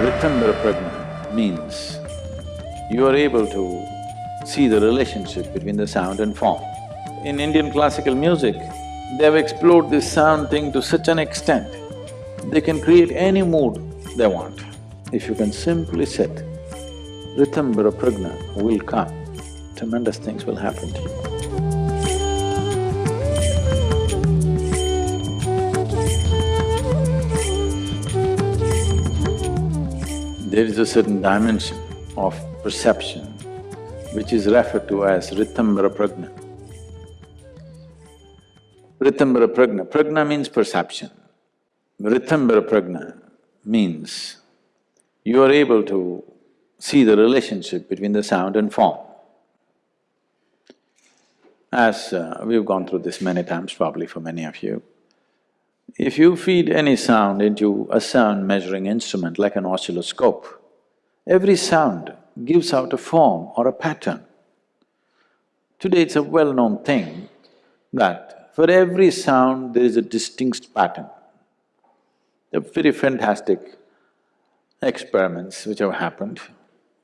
Ritambara Prajna means you are able to see the relationship between the sound and form. In Indian classical music, they have explored this sound thing to such an extent, they can create any mood they want. If you can simply sit, Ritambara Prajna will come, tremendous things will happen to you. There is a certain dimension of perception which is referred to as Ritambara Prajna. Ritambara Prajna, Prajna means perception. Ritambara Prajna means you are able to see the relationship between the sound and form. As uh, we've gone through this many times, probably for many of you, if you feed any sound into a sound measuring instrument like an oscilloscope, every sound gives out a form or a pattern. Today it's a well-known thing that for every sound there is a distinct pattern. They're very fantastic experiments which have happened,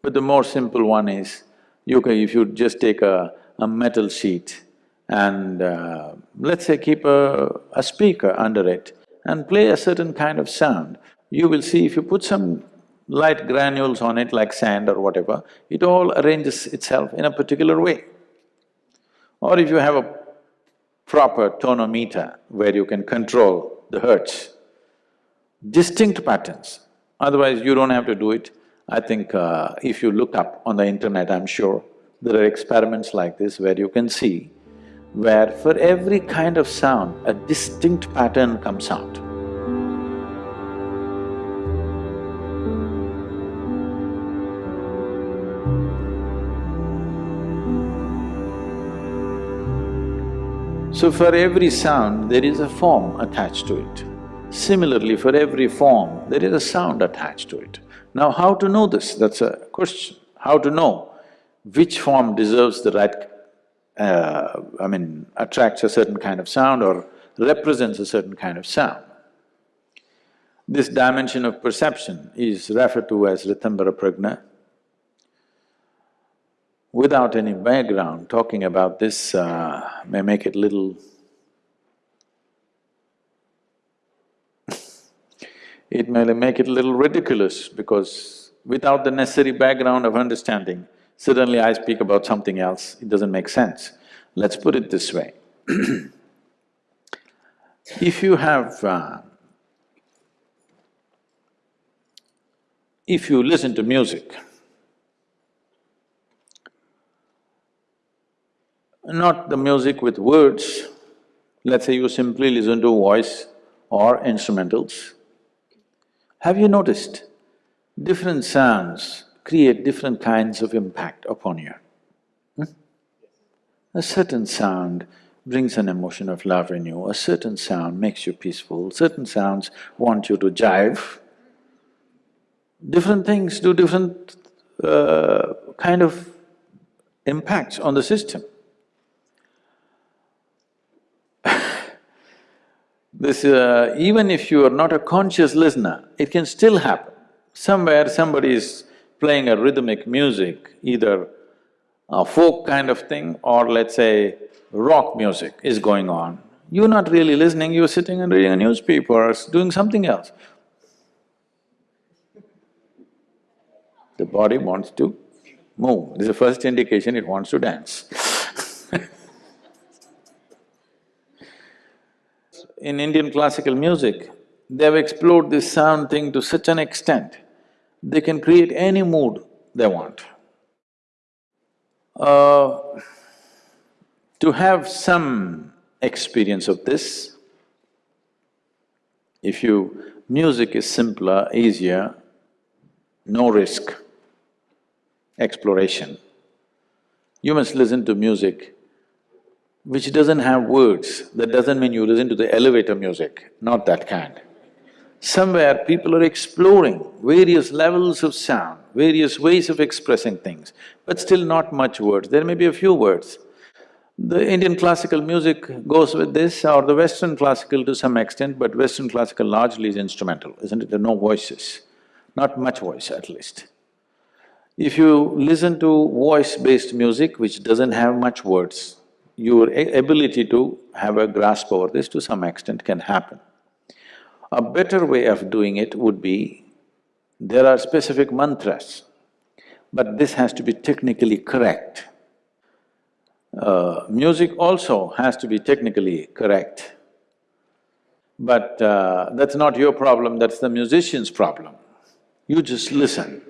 but the more simple one is, you can… if you just take a, a metal sheet and uh, let's say keep a, a speaker under it and play a certain kind of sound, you will see if you put some light granules on it like sand or whatever, it all arranges itself in a particular way. Or if you have a proper tonometer where you can control the hertz, distinct patterns, otherwise you don't have to do it. I think uh, if you look up on the internet, I'm sure, there are experiments like this where you can see where for every kind of sound, a distinct pattern comes out. So for every sound, there is a form attached to it. Similarly, for every form, there is a sound attached to it. Now, how to know this? That's a question. How to know which form deserves the right uh, I mean, attracts a certain kind of sound or represents a certain kind of sound. This dimension of perception is referred to as Ritambara Prajna. Without any background, talking about this uh, may make it little it may make it a little ridiculous because without the necessary background of understanding, Suddenly I speak about something else, it doesn't make sense. Let's put it this way. if you have… Uh, if you listen to music, not the music with words, let's say you simply listen to voice or instrumentals, have you noticed different sounds create different kinds of impact upon you. Hmm? A certain sound brings an emotion of love in you, a certain sound makes you peaceful, certain sounds want you to jive. Different things do different uh, kind of impacts on the system. this… Uh, even if you are not a conscious listener, it can still happen. Somewhere somebody is playing a rhythmic music, either a folk kind of thing or let's say rock music is going on, you're not really listening, you're sitting and reading a newspaper or doing something else. The body wants to move, this is the first indication it wants to dance. In Indian classical music, they've explored this sound thing to such an extent they can create any mood they want. Uh, to have some experience of this, if you… music is simpler, easier, no risk, exploration. You must listen to music which doesn't have words. That doesn't mean you listen to the elevator music, not that kind. Somewhere people are exploring various levels of sound, various ways of expressing things, but still not much words, there may be a few words. The Indian classical music goes with this or the Western classical to some extent, but Western classical largely is instrumental, isn't it? There are no voices. not much voice at least. If you listen to voice-based music which doesn't have much words, your ability to have a grasp over this to some extent can happen. A better way of doing it would be, there are specific mantras, but this has to be technically correct. Uh, music also has to be technically correct. But uh, that's not your problem, that's the musician's problem. You just listen.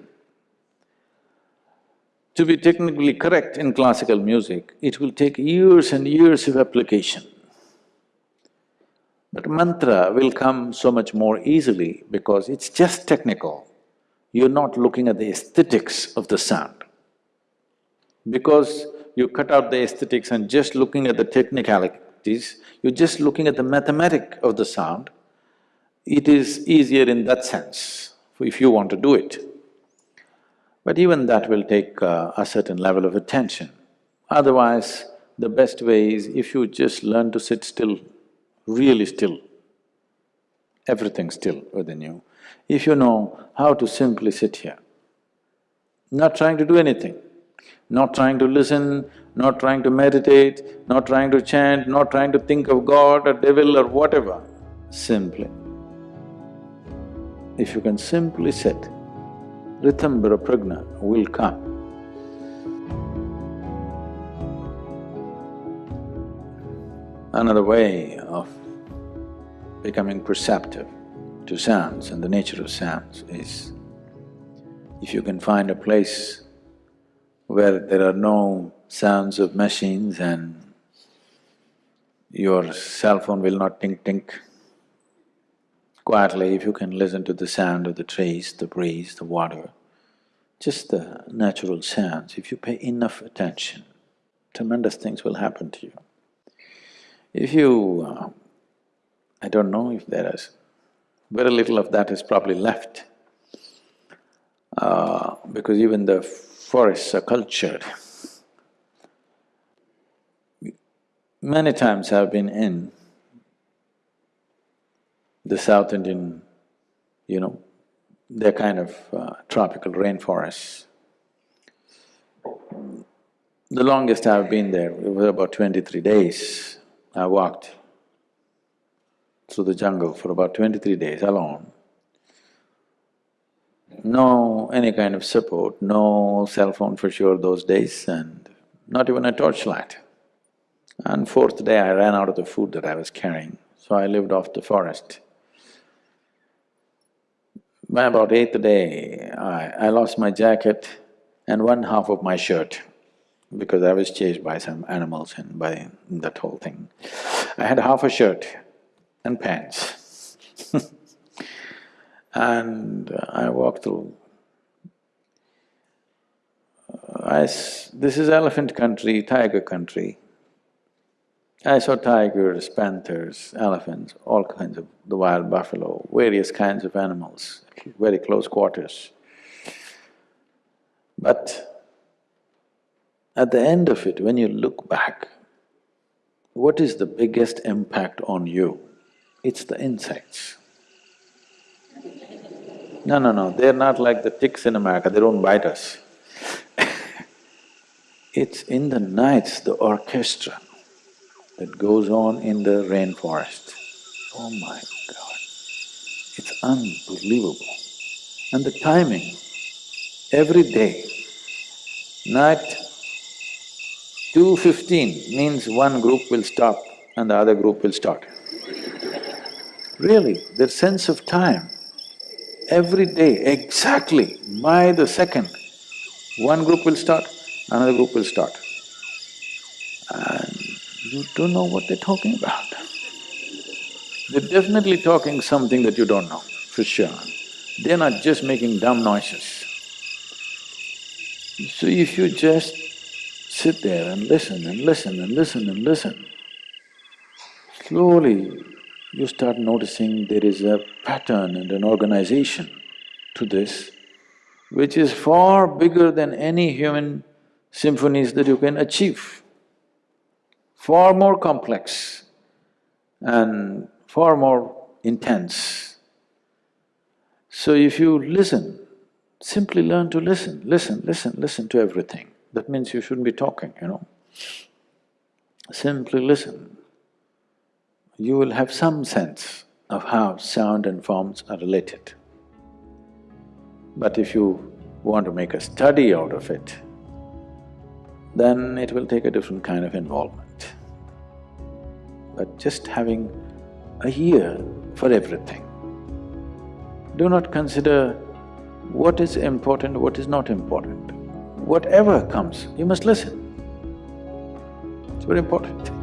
To be technically correct in classical music, it will take years and years of application. But mantra will come so much more easily because it's just technical. You're not looking at the aesthetics of the sound. Because you cut out the aesthetics and just looking at the technicalities, you're just looking at the mathematic of the sound, it is easier in that sense, if you want to do it. But even that will take uh, a certain level of attention. Otherwise, the best way is if you just learn to sit still, really still, everything still within you. If you know how to simply sit here, not trying to do anything, not trying to listen, not trying to meditate, not trying to chant, not trying to think of God or devil or whatever, simply. If you can simply sit, Ritambara Prajna will come. Another way of becoming perceptive to sounds and the nature of sounds is if you can find a place where there are no sounds of machines and your cell phone will not tink tink. Quietly, if you can listen to the sound of the trees, the breeze, the water, just the natural sounds, if you pay enough attention, tremendous things will happen to you. If you… Uh, I don't know if there is… very little of that is probably left, uh, because even the forests are cultured. Many times I've been in the South Indian, you know, they're kind of uh, tropical rainforests. The longest I've been there, it was about twenty-three days. I walked through the jungle for about twenty-three days alone. No any kind of support, no cell phone for sure those days and not even a torchlight. And fourth day I ran out of the food that I was carrying, so I lived off the forest. By about eighth day, I, I lost my jacket and one half of my shirt because I was chased by some animals and by that whole thing. I had half a shirt and pants and uh, I walked through. I s this is elephant country, tiger country. I saw tigers, panthers, elephants, all kinds of… the wild buffalo, various kinds of animals, very close quarters. But at the end of it, when you look back, what is the biggest impact on you? It's the insects. No, no, no, they're not like the ticks in America, they don't bite us. it's in the nights, the orchestra that goes on in the rainforest. Oh my God, it's unbelievable. And the timing, every day, night two fifteen means one group will stop and the other group will start. Really, their sense of time, every day, exactly by the second, one group will start, another group will start. And you don't know what they're talking about. They're definitely talking something that you don't know, for sure. They're not just making dumb noises. So if you just sit there and listen and listen and listen and listen, slowly you start noticing there is a pattern and an organization to this, which is far bigger than any human symphonies that you can achieve far more complex and far more intense. So if you listen, simply learn to listen, listen, listen, listen to everything. That means you shouldn't be talking, you know. Simply listen. You will have some sense of how sound and forms are related. But if you want to make a study out of it, then it will take a different kind of involvement. But just having a ear for everything. Do not consider what is important, what is not important. Whatever comes, you must listen. It's very important.